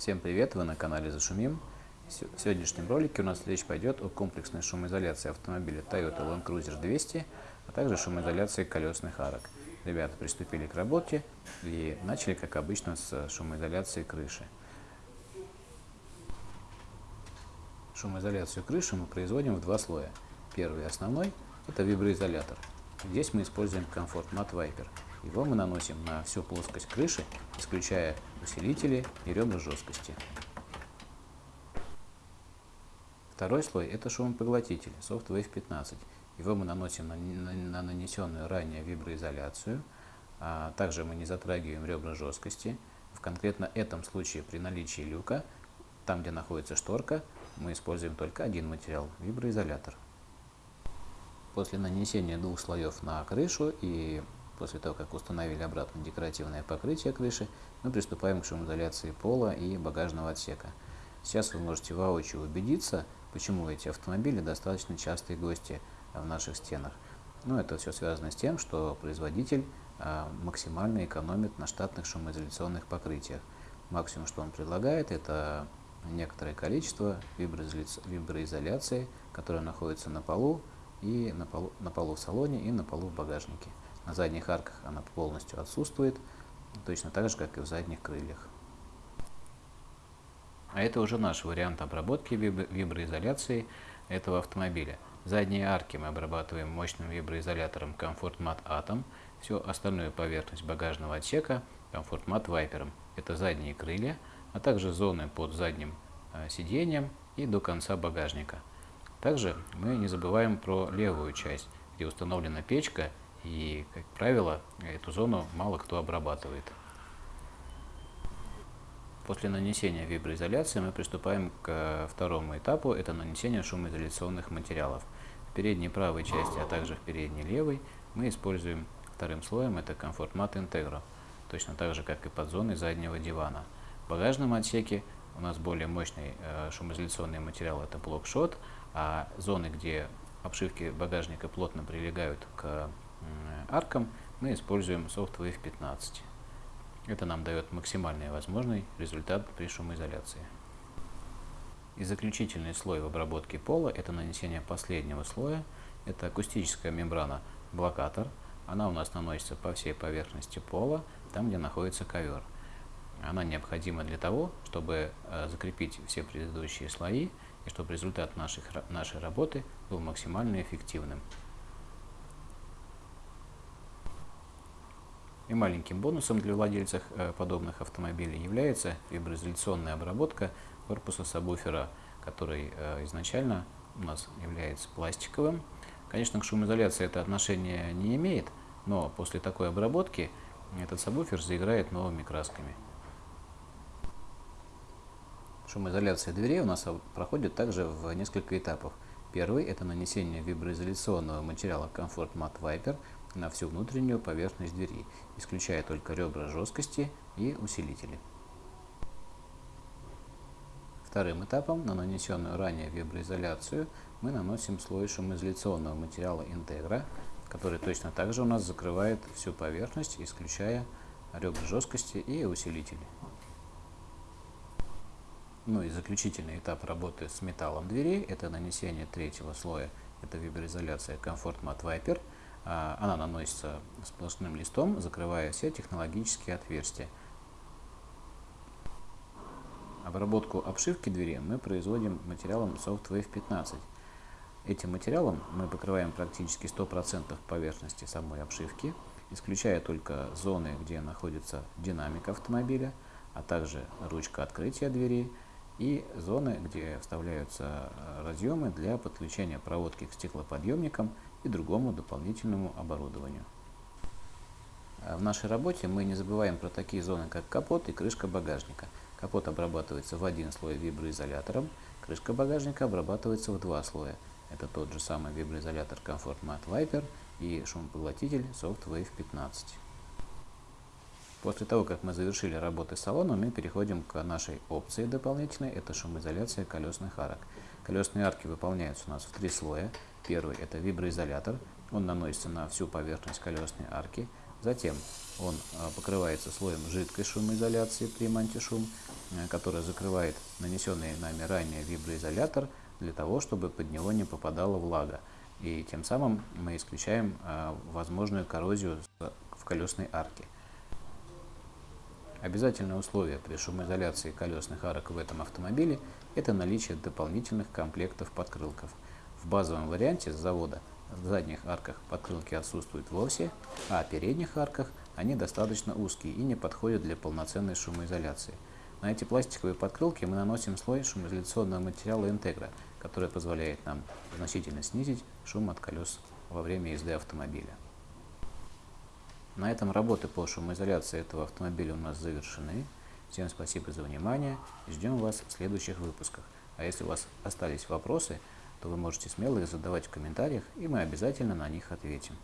Всем привет, вы на канале Зашумим. В сегодняшнем ролике у нас речь пойдет о комплексной шумоизоляции автомобиля Toyota Land Cruiser 200, а также шумоизоляции колесных арок. Ребята приступили к работе и начали, как обычно, с шумоизоляции крыши. Шумоизоляцию крыши мы производим в два слоя. Первый основной – это виброизолятор. Здесь мы используем Comfort Mat Viper – его мы наносим на всю плоскость крыши, исключая усилители и ребра жесткости. Второй слой – это шумопоглотитель SoftWave 15. Его мы наносим на, на, на нанесенную ранее виброизоляцию. А также мы не затрагиваем ребра жесткости. В конкретно этом случае при наличии люка, там где находится шторка, мы используем только один материал – виброизолятор. После нанесения двух слоев на крышу и После того, как установили обратно декоративное покрытие крыши, мы приступаем к шумоизоляции пола и багажного отсека. Сейчас вы можете воочию убедиться, почему эти автомобили достаточно частые гости в наших стенах. Но ну, это все связано с тем, что производитель а, максимально экономит на штатных шумоизоляционных покрытиях. Максимум, что он предлагает, это некоторое количество виброизоляции, которое находится на полу, и на полу, на полу в салоне и на полу в багажнике. На задних арках она полностью отсутствует, точно так же, как и в задних крыльях. А это уже наш вариант обработки виброизоляции этого автомобиля. Задние арки мы обрабатываем мощным виброизолятором Comfort Mat Atom, всю остальную поверхность багажного отсека Comfort Mat Viper. Это задние крылья, а также зоны под задним э, сиденьем и до конца багажника. Также мы не забываем про левую часть, где установлена печка и, как правило, эту зону мало кто обрабатывает. После нанесения виброизоляции мы приступаем к второму этапу, это нанесение шумоизоляционных материалов. В передней правой части, а также в передней левой мы используем вторым слоем, это Comfort Mat Integro, точно так же, как и под зоной заднего дивана. В багажном отсеке у нас более мощный э, шумоизоляционный материал, это блокшот, а зоны, где обшивки багажника плотно прилегают к аркам мы используем SoftWave 15. Это нам дает максимальный возможный результат при шумоизоляции. И заключительный слой в обработке пола – это нанесение последнего слоя. Это акустическая мембрана блокатор. Она у нас наносится по всей поверхности пола, там, где находится ковер. Она необходима для того, чтобы э, закрепить все предыдущие слои и чтобы результат наших, нашей работы был максимально эффективным. И маленьким бонусом для владельцев э, подобных автомобилей является виброизоляционная обработка корпуса сабвуфера, который э, изначально у нас является пластиковым. Конечно, к шумоизоляции это отношение не имеет, но после такой обработки этот сабвуфер заиграет новыми красками. Шумоизоляция дверей у нас проходит также в несколько этапов. Первый – это нанесение виброизоляционного материала Comfort Mat Viper на всю внутреннюю поверхность двери, исключая только ребра жесткости и усилители. Вторым этапом на нанесенную ранее виброизоляцию мы наносим слой шумоизоляционного материала Integra, который точно так же у нас закрывает всю поверхность, исключая ребра жесткости и усилители. Ну и заключительный этап работы с металлом дверей – это нанесение третьего слоя, это виброизоляция Comfort Mat Viper – она наносится сплошным листом, закрывая все технологические отверстия. Обработку обшивки двери мы производим материалом SoftWave 15. Этим материалом мы покрываем практически 100% поверхности самой обшивки, исключая только зоны, где находится динамик автомобиля, а также ручка открытия двери и зоны, где вставляются разъемы для подключения проводки к стеклоподъемникам и другому дополнительному оборудованию. А в нашей работе мы не забываем про такие зоны, как капот и крышка багажника. Капот обрабатывается в один слой виброизолятором, крышка багажника обрабатывается в два слоя. Это тот же самый виброизолятор Comfort Mat Viper и шумопоглотитель SoftWave 15. После того, как мы завершили работы с салоном, мы переходим к нашей опции дополнительной, это шумоизоляция колесных арок. Колесные арки выполняются у нас в три слоя. Первый – это виброизолятор. Он наносится на всю поверхность колесной арки. Затем Он покрывается слоем жидкой шумоизоляции при антишум, которая закрывает нанесенный нами ранее виброизолятор для того, чтобы под него не попадала влага. И тем самым мы исключаем возможную коррозию в колесной арке. Обязательное условие при шумоизоляции колесных арок в этом автомобиле – это наличие дополнительных комплектов подкрылков. В базовом варианте с завода в задних арках подкрылки отсутствуют вовсе, а в передних арках они достаточно узкие и не подходят для полноценной шумоизоляции. На эти пластиковые подкрылки мы наносим слой шумоизоляционного материала интегра, который позволяет нам значительно снизить шум от колес во время езды автомобиля. На этом работы по шумоизоляции этого автомобиля у нас завершены. Всем спасибо за внимание. Ждем вас в следующих выпусках. А если у вас остались вопросы, то вы можете смело их задавать в комментариях, и мы обязательно на них ответим.